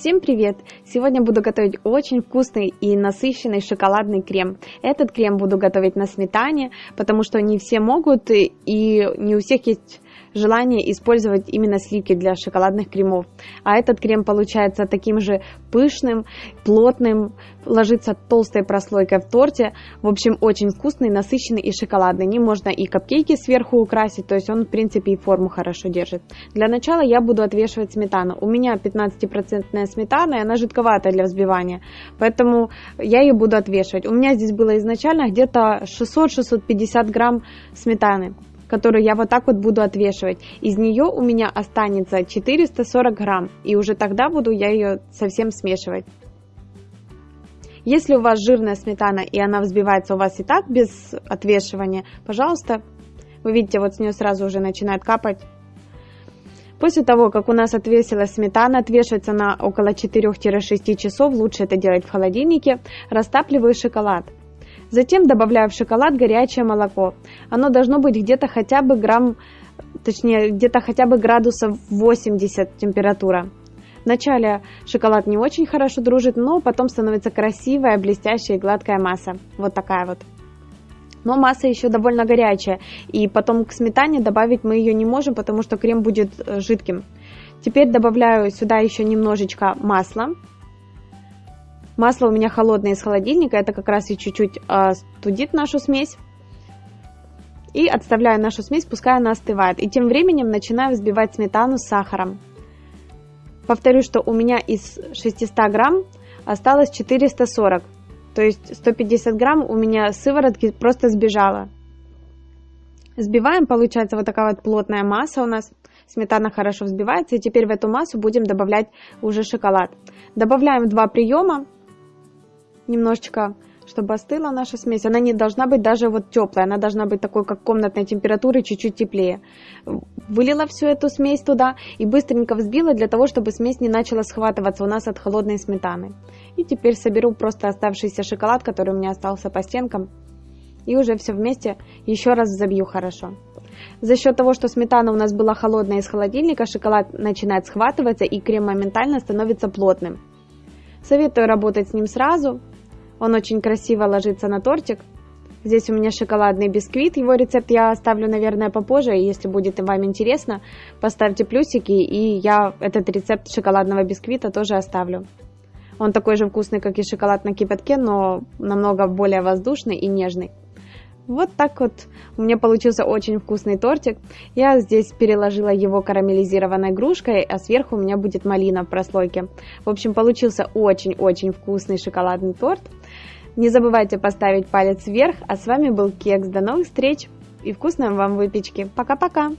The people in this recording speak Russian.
Всем привет! Сегодня буду готовить очень вкусный и насыщенный шоколадный крем. Этот крем буду готовить на сметане, потому что не все могут и не у всех есть желание использовать именно сливки для шоколадных кремов. А этот крем получается таким же пышным, плотным, ложится толстой прослойкой в торте. В общем, очень вкусный, насыщенный и шоколадный. Не можно и капкейки сверху украсить, то есть он, в принципе, и форму хорошо держит. Для начала я буду отвешивать сметану. У меня 15% сметана, и она жидковатая для взбивания, поэтому я ее буду отвешивать. У меня здесь было изначально где-то 600-650 грамм сметаны которую я вот так вот буду отвешивать. Из нее у меня останется 440 грамм, и уже тогда буду я ее совсем смешивать. Если у вас жирная сметана и она взбивается у вас и так без отвешивания, пожалуйста, вы видите, вот с нее сразу уже начинает капать. После того, как у нас отвесилась сметана, отвешивается на около 4-6 часов, лучше это делать в холодильнике, растапливаю шоколад. Затем добавляю в шоколад горячее молоко. Оно должно быть где-то хотя бы грамм, точнее, где-то хотя бы градусов 80 температура. Вначале шоколад не очень хорошо дружит, но потом становится красивая, блестящая и гладкая масса. Вот такая вот. Но масса еще довольно горячая, и потом к сметане добавить мы ее не можем, потому что крем будет э, жидким. Теперь добавляю сюда еще немножечко масла. Масло у меня холодное из холодильника, это как раз и чуть-чуть э, студит нашу смесь. И отставляю нашу смесь, пускай она остывает. И тем временем начинаю взбивать сметану с сахаром. Повторю, что у меня из 600 грамм осталось 440. То есть 150 грамм у меня сыворотки просто сбежала. Сбиваем, получается вот такая вот плотная масса у нас. Сметана хорошо взбивается. И теперь в эту массу будем добавлять уже шоколад. Добавляем два приема немножечко, чтобы остыла наша смесь. Она не должна быть даже вот теплая, она должна быть такой, как комнатной температуры, чуть-чуть теплее. Вылила всю эту смесь туда и быстренько взбила для того, чтобы смесь не начала схватываться у нас от холодной сметаны. И теперь соберу просто оставшийся шоколад, который у меня остался по стенкам. И уже все вместе еще раз забью хорошо. За счет того, что сметана у нас была холодная из холодильника, шоколад начинает схватываться и крем моментально становится плотным. Советую работать с ним сразу, он очень красиво ложится на тортик. Здесь у меня шоколадный бисквит, его рецепт я оставлю, наверное, попозже, если будет вам интересно, поставьте плюсики, и я этот рецепт шоколадного бисквита тоже оставлю. Он такой же вкусный, как и шоколад на кипятке, но намного более воздушный и нежный. Вот так вот у меня получился очень вкусный тортик. Я здесь переложила его карамелизированной игрушкой, а сверху у меня будет малина в прослойке. В общем, получился очень-очень вкусный шоколадный торт. Не забывайте поставить палец вверх, а с вами был Кекс. До новых встреч и вкусной вам выпечки. Пока-пока!